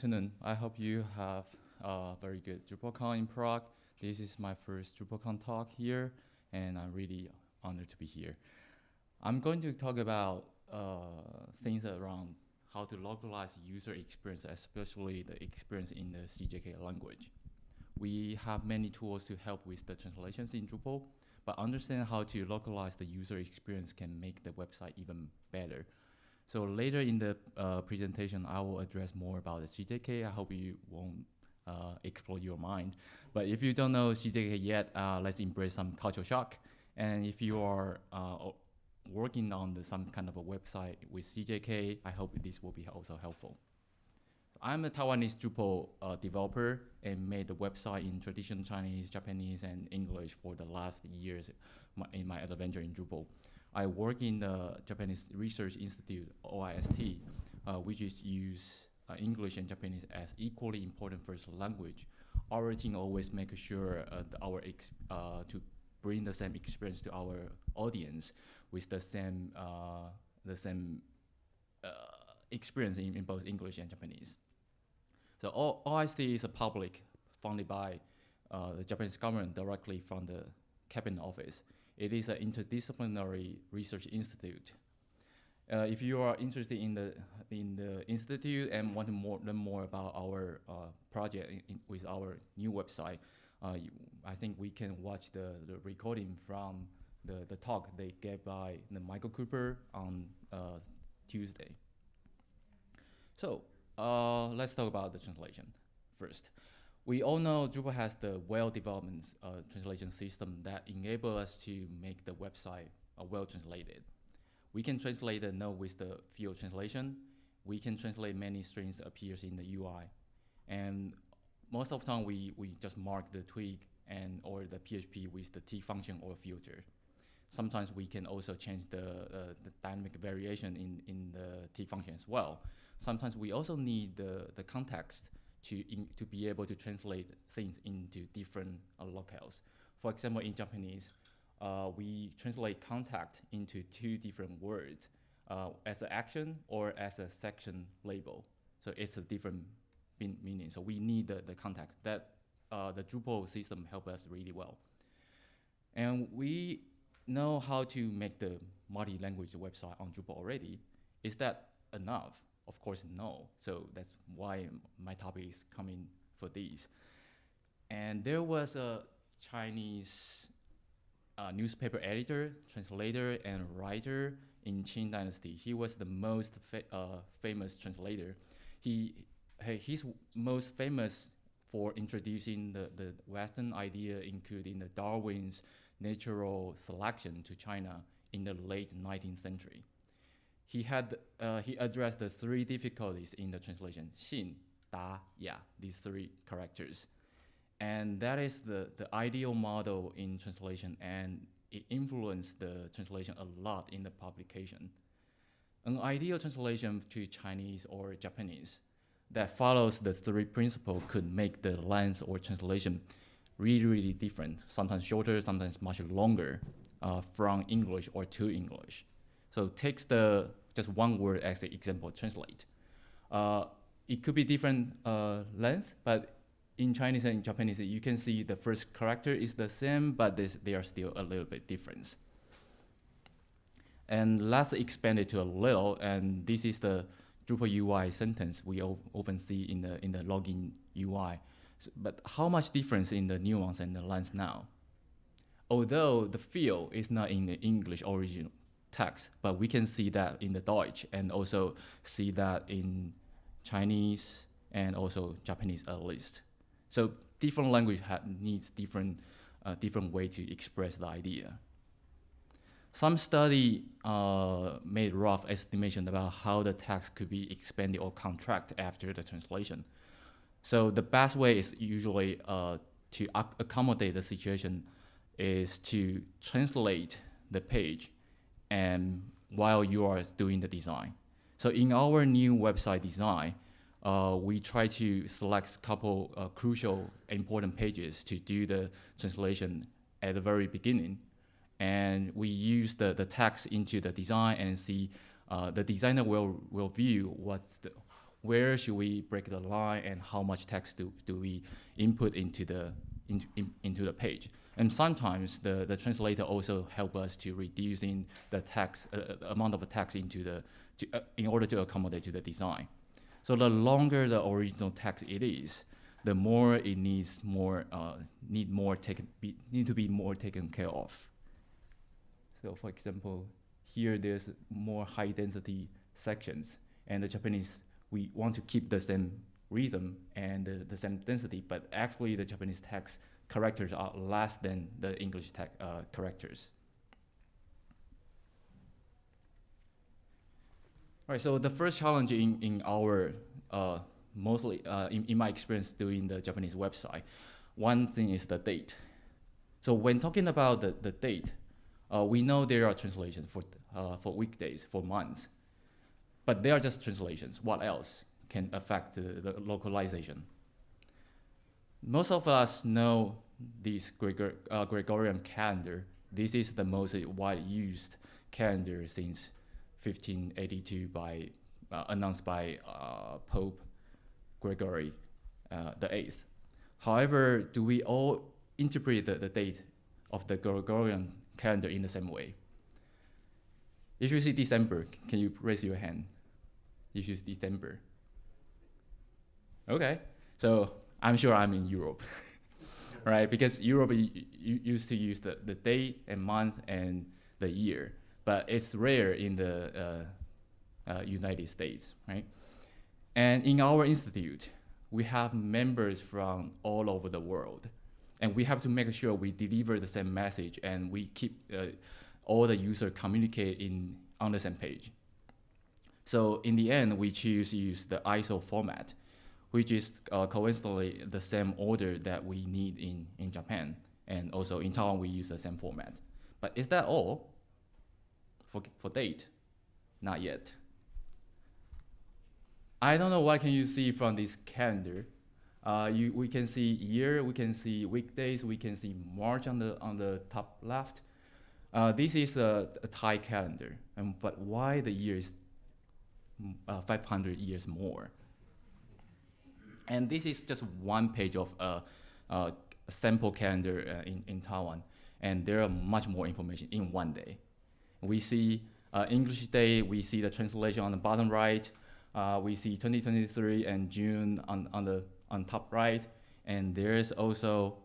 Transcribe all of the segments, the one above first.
afternoon. I hope you have a very good DrupalCon in Prague. This is my first DrupalCon talk here, and I'm really honored to be here. I'm going to talk about uh, things around how to localize user experience, especially the experience in the CJK language. We have many tools to help with the translations in Drupal, but understand how to localize the user experience can make the website even better. So later in the uh, presentation, I will address more about the CJK. I hope you won't uh, explode your mind. But if you don't know CJK yet, uh, let's embrace some cultural shock. And if you are uh, working on the, some kind of a website with CJK, I hope this will be also helpful. I'm a Taiwanese Drupal uh, developer and made a website in traditional Chinese, Japanese, and English for the last years in my adventure in Drupal. I work in the Japanese Research Institute, OIST, uh, which is use uh, English and Japanese as equally important first language. Our team always make sure uh, our uh, to bring the same experience to our audience with the same uh, the same uh, experience in, in, both English and Japanese. So o OIST is a public funded by the Japanese government directly from the cabinet office. It is an interdisciplinary research institute. Uh, if you are interested in the in the institute and want to more, learn more about our uh, project in, in, with our new website, uh, you, I think we can watch the, the recording from the, the talk they gave by the Michael Cooper on uh, Tuesday. So uh, let's talk about the translation first. We all know Drupal has the well-developed uh, translation system that enable us to make the website uh, well translated. We can translate the node with the field translation. We can translate many strings appears in the UI. And most of the time, we, we just mark the twig and or the PHP with the T function or filter. Sometimes we can also change the, uh, the dynamic variation in, in the T function as well. Sometimes we also need the, the context to, in, to be able to translate things into different uh, locales. For example, in Japanese, uh, we translate contact into two different words uh, as an action or as a section label. So it's a different mean meaning. So we need the, the context. That uh, the Drupal system help us really well. And we know how to make the multi-language website on Drupal already. Is that enough? Of course, no. So that's why my topic is coming for these. And there was a Chinese uh, newspaper editor, translator, and writer in Qing Dynasty. He was the most fa uh, famous translator. He, he's most famous for introducing the, the Western idea, including the Darwin's natural selection to China in the late 19th century he had uh, he addressed the three difficulties in the translation: xin, da, ya. These three characters, and that is the the ideal model in translation, and it influenced the translation a lot in the publication. An ideal translation to Chinese or Japanese that follows the three principles could make the length or translation really, really different, sometimes shorter, sometimes much longer uh, from English or to English. So takes the just one word as an example, translate. Uh, it could be different uh, length, but in Chinese and Japanese, you can see the first character is the same, but they are still a little bit different. And let's expand it to a little, and this is the Drupal UI sentence we often see in the in the login UI. So, but how much difference in the nuance and the length now? Although the feel is not in the English original, text, but we can see that in the Deutsch and also see that in Chinese and also Japanese at least. So different language needs different, uh, different way to express the idea. Some study uh, made rough estimation about how the text could be expanded or contract after the translation. So the best way is usually uh, to ac accommodate the situation is to translate the page and while you are doing the design. So in our new website design, uh, we try to select a couple uh, crucial important pages to do the translation at the very beginning. And we use the, the text into the design and see uh, the designer will, will view what's the, where should we break the line and how much text do, do we input into the, in, in, into the page. And sometimes the, the translator also help us to reducing the text, uh, uh amount of text into the, to, uh, in order to accommodate to the design. So the longer the original text it is, the more it needs more, uh, need more taken, be, need to be more taken care of. So for example, here there's more high density sections and the Japanese, we want to keep the same rhythm and the, the same density, but actually the Japanese text characters are less than the English uh, characters. All right, so the first challenge in, in our, uh, mostly uh, in, in my experience doing the Japanese website, one thing is the date. So when talking about the, the date, uh, we know there are translations for, uh, for weekdays, for months, but they are just translations. What else can affect the, the localization? Most of us know this Gregor, uh, Gregorian calendar. This is the most widely used calendar since 1582 by, uh, announced by uh, Pope Gregory uh, the Eighth. However, do we all interpret the, the date of the Gregorian calendar in the same way? If you see December, can you raise your hand? If you see December. Okay, so I'm sure I'm in Europe, right? Because Europe used to use the, the day and month and the year but it's rare in the uh, uh, United States, right? And in our institute, we have members from all over the world. And we have to make sure we deliver the same message and we keep uh, all the users communicate in, on the same page. So in the end, we choose to use the ISO format, which is uh, coincidentally the same order that we need in, in Japan. And also in Taiwan, we use the same format. But is that all? for, for date? Not yet. I don't know what can you see from this calendar. Uh, you, we can see year, we can see weekdays, we can see March on the, on the top left. Uh, this is a, a Thai calendar, and, but why the year is uh, 500 years more? And this is just one page of uh, a sample calendar uh, in, in Taiwan, and there are much more information in one day. We see uh, English Day, we see the translation on the bottom right. Uh, we see 2023 and June on, on the on top right. And there's also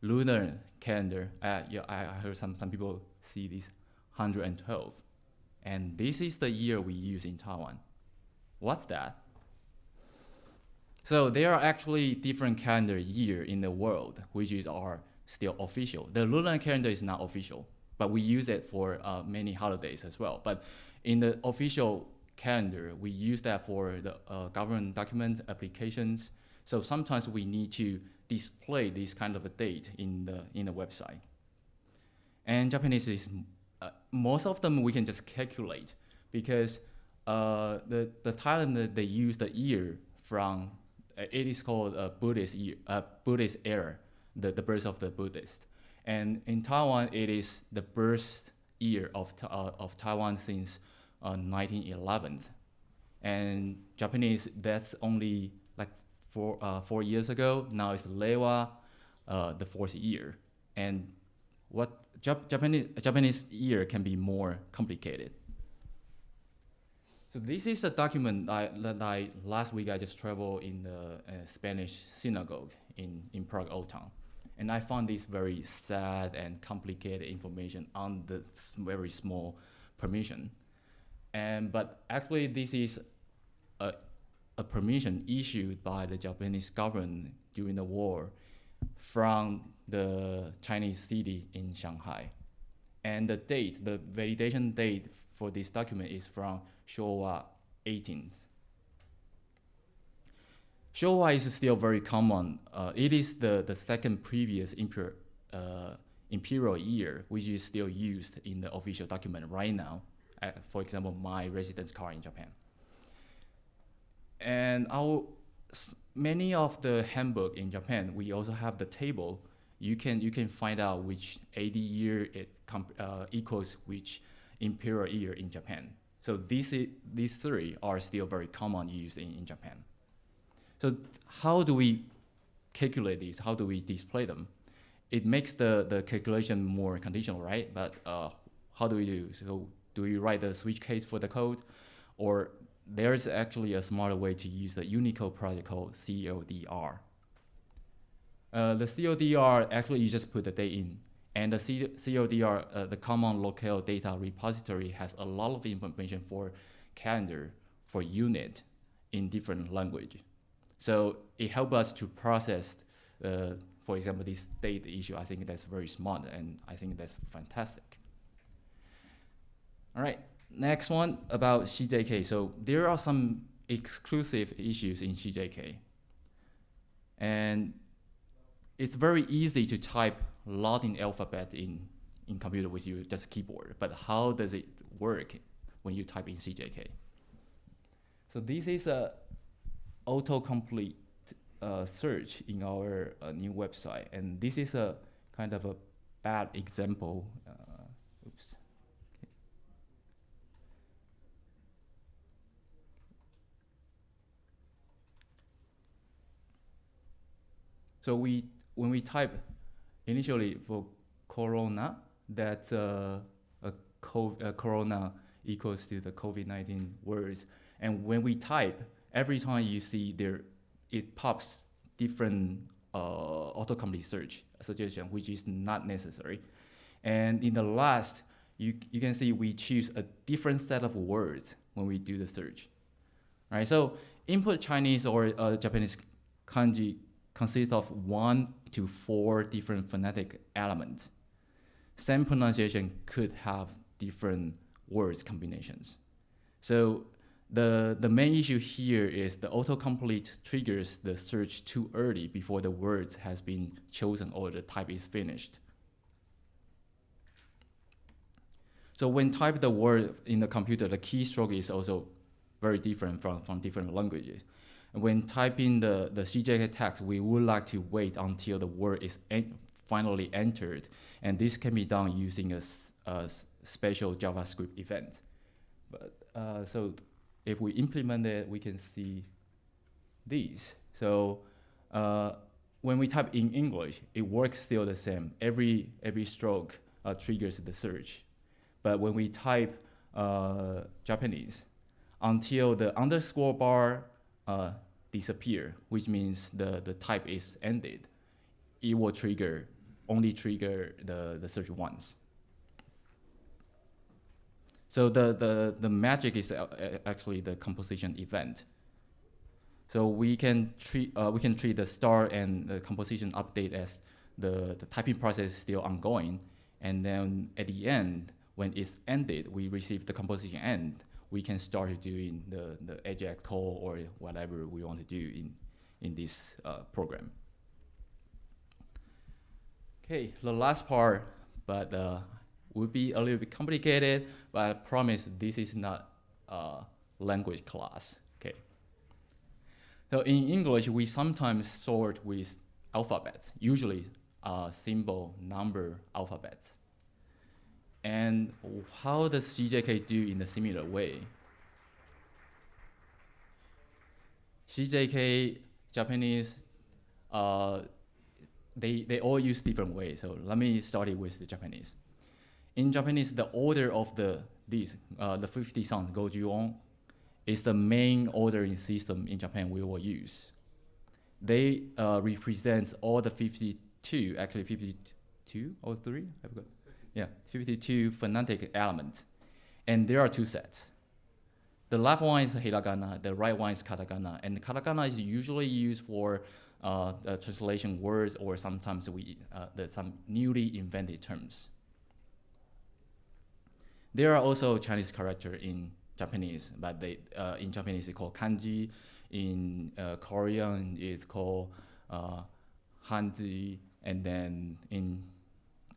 lunar calendar. Uh, yeah, I, I heard some, some people see this 112. And this is the year we use in Taiwan. What's that? So there are actually different calendar year in the world, which is are still official. The lunar calendar is not official but we use it for uh, many holidays as well. But in the official calendar, we use that for the uh, government document applications. So sometimes we need to display this kind of a date in the in the website. And Japanese is uh, most of them we can just calculate because uh, the the Thailand they use the year from it is called a Buddhist uh, Buddhist era, the the birth of the Buddhist. And in Taiwan, it is the birth year of, uh, of Taiwan since uh, 1911. And Japanese, that's only like four, uh, four years ago. Now it's Reiwa, uh, the fourth year. And what Jap Japanese, Japanese year can be more complicated. So this is a document I, that I, last week I just traveled in the uh, Spanish synagogue in, in Prague Old Town. And I found this very sad and complicated information on the very small permission. And, but actually this is a, a permission issued by the Japanese government during the war from the Chinese city in Shanghai. And the date, the validation date for this document is from Showa 18th. Showa is still very common. Uh, it is the, the second previous imper, uh, imperial year, which is still used in the official document right now. Uh, for example, my residence card in Japan. And our, many of the handbook in Japan, we also have the table. You can, you can find out which AD year it uh, equals which imperial year in Japan. So these, these three are still very common used in, in Japan. So how do we calculate these? How do we display them? It makes the, the calculation more conditional, right? But uh, how do we do? So do we write the switch case for the code? Or there's actually a smarter way to use the Unicode project called CLDR. Uh, the CLDR, actually you just put the date in. And the C CLDR, uh, the Common Locale Data Repository, has a lot of information for calendar, for unit in different language. So it helps us to process, uh, for example, this date issue. I think that's very smart, and I think that's fantastic. All right, next one about CJK. So there are some exclusive issues in CJK. And it's very easy to type Latin alphabet in, in computer with you, just keyboard, but how does it work when you type in CJK? So this is a autocomplete uh, search in our uh, new website, and this is a kind of a bad example. Uh, oops. So we, when we type initially for corona, that uh, a, a corona equals to the COVID-19 words. And when we type, every time you see there, it pops different uh, autocomplete search suggestion, which is not necessary. And in the last, you, you can see we choose a different set of words when we do the search. Right, so input Chinese or uh, Japanese kanji consists of one to four different phonetic elements. Same pronunciation could have different words combinations. So the, the main issue here is the autocomplete triggers the search too early before the word has been chosen or the type is finished. So when type the word in the computer, the keystroke is also very different from, from different languages when typing the, the CJK text, we would like to wait until the word is en finally entered. And this can be done using a, a special JavaScript event. But uh, so if we implement it, we can see these. So uh, when we type in English, it works still the same. Every, every stroke uh, triggers the search. But when we type uh, Japanese, until the underscore bar uh, disappear, which means the, the type is ended, it will trigger, only trigger the, the search once. So the, the, the magic is uh, actually the composition event. So we can treat, uh, we can treat the start and the composition update as the, the typing process is still ongoing. And then at the end, when it's ended, we receive the composition end we can start doing the, the AJAX call or whatever we want to do in, in this uh, program. Okay, the last part, but uh, will be a little bit complicated, but I promise this is not a language class, okay? So in English, we sometimes sort with alphabets, usually uh, symbol, number, alphabets. And how does CJK do in a similar way? CJK, Japanese, uh, they, they all use different ways. So let me start it with the Japanese. In Japanese, the order of the these, uh, the 50 sounds, goju-on, is the main ordering system in Japan we will use. They uh, represent all the 52, actually 52 or 3? I forgot. Yeah, 52 phonetic elements. And there are two sets. The left one is hiragana, the right one is katakana. And katakana is usually used for uh, translation words or sometimes we, uh, some newly invented terms. There are also Chinese character in Japanese, but they, uh, in Japanese it's called kanji. In uh, Korean it's called uh, hanji. And then in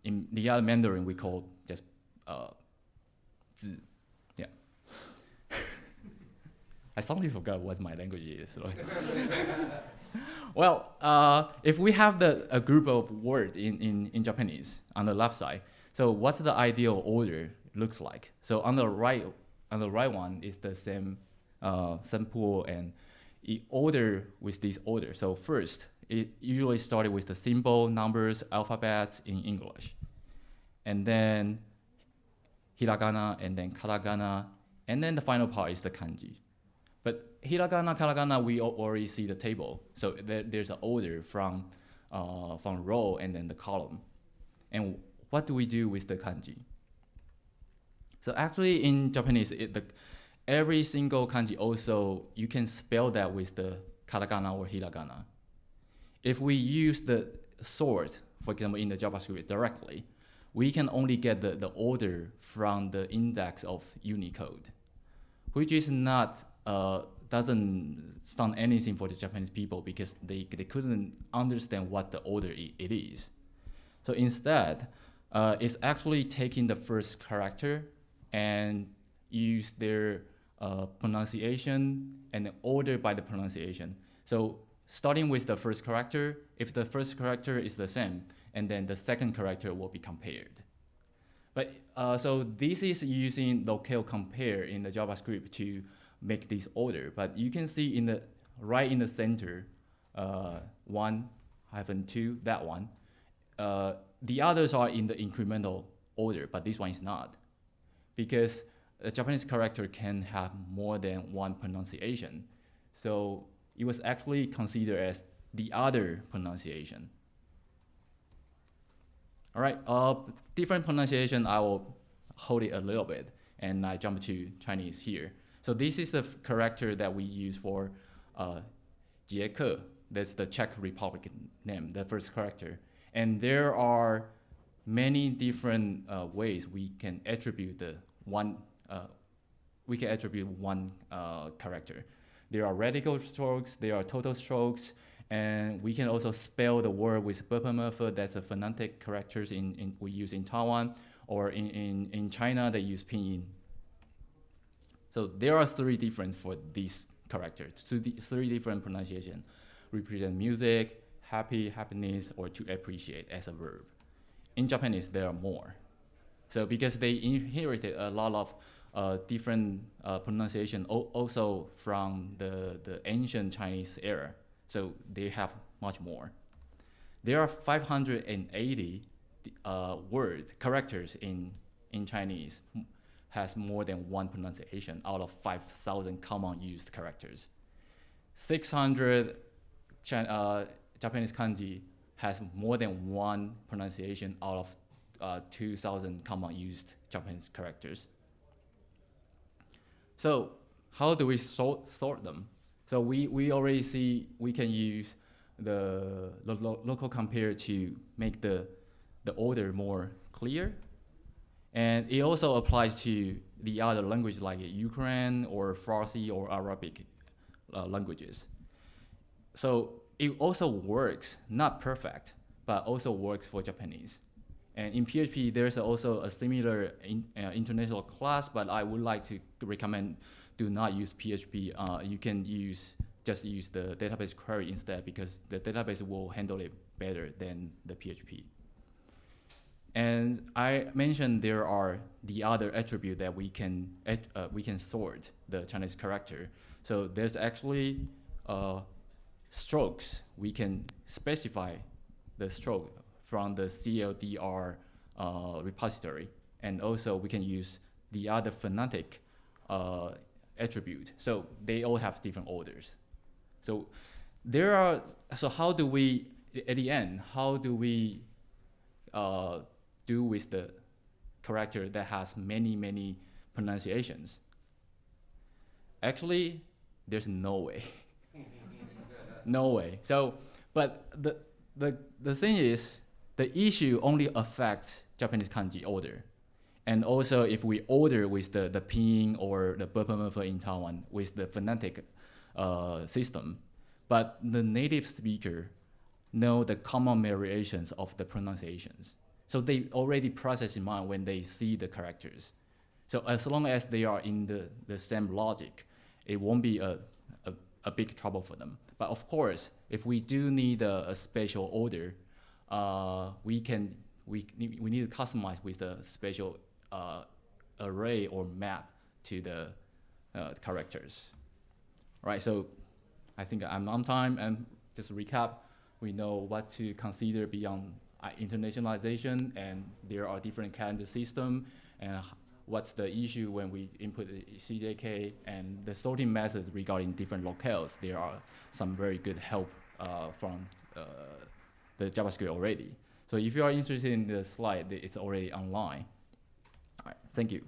in the other Mandarin, we call just uh. Yeah. I suddenly forgot what my language is. Right? well, uh, if we have the, a group of words in, in, in Japanese on the left side, so what's the ideal order looks like? So on the right on the right one is the same uh, same pool and order with this order. So first, it usually started with the symbol, numbers, alphabets in English. And then hiragana, and then katakana, and then the final part is the kanji. But hiragana, katakana, we already see the table. So there, there's an order from, uh, from row and then the column. And what do we do with the kanji? So actually in Japanese, it, the, every single kanji also, you can spell that with the katakana or hiragana. If we use the sort, for example, in the JavaScript directly, we can only get the, the order from the index of Unicode, which is not, uh, doesn't sound anything for the Japanese people because they, they couldn't understand what the order it is. So instead, uh, it's actually taking the first character and use their uh, pronunciation and order by the pronunciation. So starting with the first character, if the first character is the same, and then the second character will be compared. But uh, so this is using locale compare in the JavaScript to make this order. But you can see in the right in the center, uh, one hyphen two, that one. Uh, the others are in the incremental order, but this one is not. Because a Japanese character can have more than one pronunciation. So it was actually considered as the other pronunciation. All right, uh, different pronunciation, I will hold it a little bit and I jump to Chinese here. So this is the character that we use for uh, that's the Czech Republic name, the first character. And there are many different uh, ways we can attribute the one, uh, we can attribute one uh, character. There are radical strokes, there are total strokes, and we can also spell the word with Bopomofo, that's a phonetic characters in, in, we use in Taiwan, or in, in, in China, they use pinyin. So there are three different for these characters, three different pronunciation. Represent music, happy, happiness, or to appreciate as a verb. In Japanese, there are more. So because they inherited a lot of uh, different uh, pronunciation also from the, the ancient Chinese era. So they have much more. There are 580 uh, words, characters in, in Chinese has more than one pronunciation out of 5,000 common used characters. 600 uh, Japanese kanji has more than one pronunciation out of uh, 2,000 common used Japanese characters. So how do we sort, sort them? So we, we already see we can use the, the lo local compare to make the, the order more clear. And it also applies to the other languages like Ukraine or Farsi or Arabic uh, languages. So it also works, not perfect, but also works for Japanese. And in PHP, there's also a similar in, uh, international class, but I would like to recommend do not use PHP. Uh, you can use just use the database query instead because the database will handle it better than the PHP. And I mentioned there are the other attribute that we can uh, we can sort the Chinese character. So there's actually uh, strokes. We can specify the stroke from the CLDR uh, repository, and also we can use the other phonetic uh, attribute. So they all have different orders. So there are, so how do we, at the end, how do we uh, do with the character that has many, many pronunciations? Actually, there's no way. no way. So, but the, the, the thing is, the issue only affects Japanese kanji order. And also if we order with the, the pinyin or the Bopomofo in Taiwan with the phonetic uh, system, but the native speaker know the common variations of the pronunciations. So they already process in mind when they see the characters. So as long as they are in the, the same logic, it won't be a, a, a big trouble for them. But of course, if we do need a, a special order, uh, we can we, we need to customize with the special uh, array or map to the uh, characters. Right, so I think I'm on time and just recap, we know what to consider beyond uh, internationalization and there are different calendar system and what's the issue when we input the CJK and the sorting methods regarding different locales. There are some very good help uh, from uh, the JavaScript already. So if you are interested in the slide, it's already online. All right, thank you.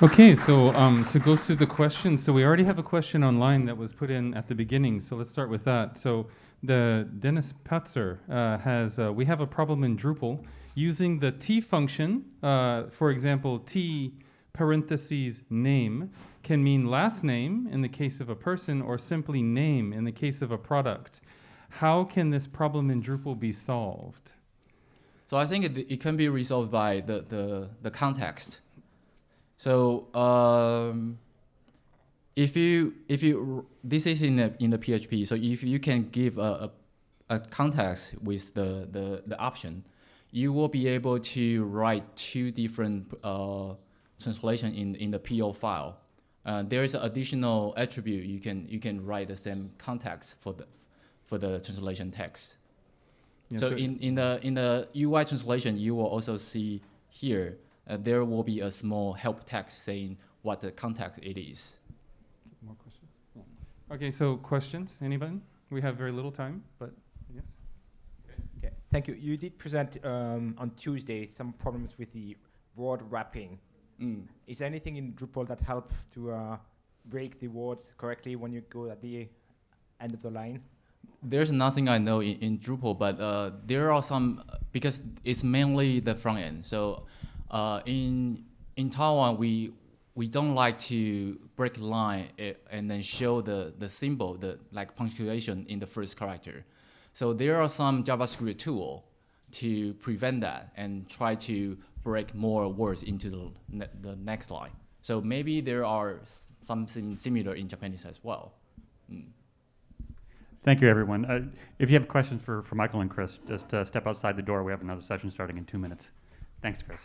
Okay, so um, to go to the questions, so we already have a question online that was put in at the beginning, so let's start with that. So the Dennis Patzer uh, has, uh, we have a problem in Drupal using the T function, uh, for example, T parentheses name can mean last name in the case of a person or simply name in the case of a product. How can this problem in Drupal be solved? So I think it, it can be resolved by the, the, the context. So um, if you if you this is in the in the PHP. So if you can give a, a, a context with the, the the option, you will be able to write two different uh, translation in in the PO file. Uh, there is an additional attribute you can you can write the same context for the for the translation text. Yeah, so in, in the in the UI translation, you will also see here uh, there will be a small help text saying what the context it is. More questions? Okay, so questions, anybody? We have very little time, but yes. Okay, thank you. You did present um, on Tuesday some problems with the word wrapping. Mm. Is there anything in Drupal that helps to uh, break the words correctly when you go at the end of the line? There's nothing I know in, in Drupal, but uh, there are some because it's mainly the front end. So uh, in in Taiwan, we we don't like to break line eh, and then show the the symbol, the like punctuation in the first character. So there are some JavaScript tool to prevent that and try to break more words into the ne the next line. So maybe there are something similar in Japanese as well. Mm. Thank you, everyone. Uh, If you have questions for, for Michael and Chris, just uh, step outside the door. We have another session starting in two minutes. Thanks, Chris.